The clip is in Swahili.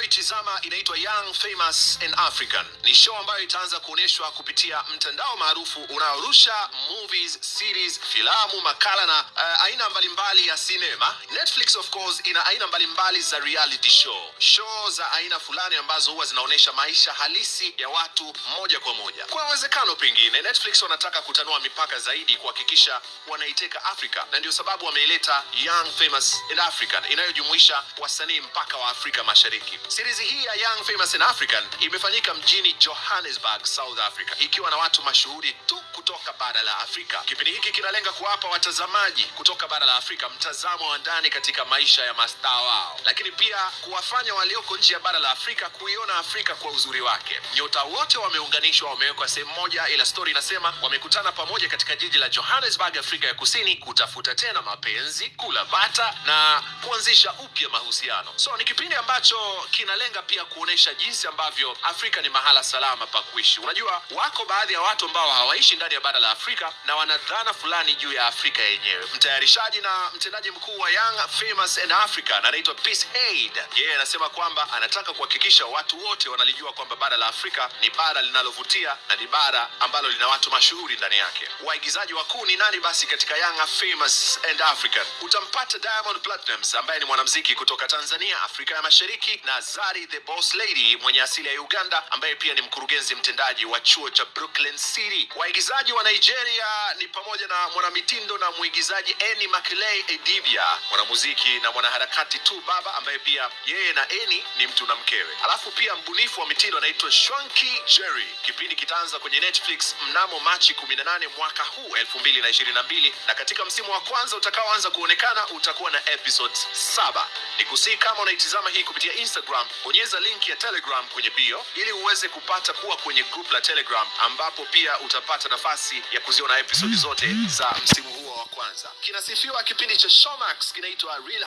unaitizama inaitwa Young Famous and African. Ni show ambayo itaanza kuonyeshwa kupitia mtandao maarufu unaorusha movies, series, filamu, makala na uh, aina mbalimbali ya sinema. Netflix of course ina aina mbalimbali za reality show, show za aina fulani ambazo huwa zinaonyesha maisha halisi ya watu moja kwa moja. Kwa uwezekano pengine Netflix wanataka kutanua mipaka zaidi kuhakikisha wanaiteka Afrika, na ndio sababu wameileta Young Famous in African inayojumuisha wasanii mpaka wa Afrika Mashariki. Series hii ya Young Famous in African imefanyika mjini Johannesburg, South Africa, ikiwa na watu mashuhuri tu kutoka bara la Afrika. Kipindi hiki kinalenga kuwapa watazamaji kutoka bara la Afrika mtazamo wa ndani katika maisha ya mastaa wao, lakini pia kuwafanya walioko nje ya bara la Afrika kuiona Afrika kwa uzuri wake. Nyota wote wameunganishwa, wamewekwa sehemu moja, ila story inasema wamekutana pamoja katika jiji la Johannesburg, Afrika ya Kusini, kutafuta tena mapenzi, kula bata na kuanzisha upya mahusiano. So ni kipindi ambacho kinalenga pia kuonesha jinsi ambavyo Afrika ni mahala salama pa kuishi. Unajua, wako baadhi ya watu ambao hawaishi ndani ya bara la Afrika na wana dhana fulani juu ya Afrika yenyewe. Mtayarishaji na mtendaji mkuu wa Young Famous and Africa anaitwa Peace Aid. Yeye anasema kwamba anataka kuhakikisha watu wote wanalijua kwamba bara la Afrika ni bara linalovutia na ni bara ambalo lina watu mashuhuri ndani yake. Waigizaji wakuu ni nani basi katika Young Famous and African? Utampata Diamond Platnumz ambaye ni mwanamuziki kutoka Tanzania, Afrika ya Mashariki, na Zari the Boss Lady mwenye asili ya Uganda ambaye pia ni mkurugenzi mtendaji wa chuo cha Brooklyn City. Waigizaji wa Nigeria ni pamoja na mwanamitindo na mwigizaji Eni Makeley edivia mwanamuziki na mwanaharakati tu baba ambaye pia yeye na Eni ni mtu na mkewe. Alafu pia mbunifu wa mitindo anaitwa Shwanky Jerry. Kipindi kitaanza kwenye Netflix mnamo Machi 18 mwaka huu 2022 na katika msimu wa kwanza utakaoanza kuonekana utakuwa na episodes saba. Nikusii kama unaitizama hii kupitia Instagram, bonyeza link ya Telegram kwenye bio ili uweze kupata kuwa kwenye group la Telegram ambapo pia utapata nafasi ya kuziona episodi zote za msimu huo wa kwanza. Kinasifiwa kipindi cha Showmax kinaitwa Real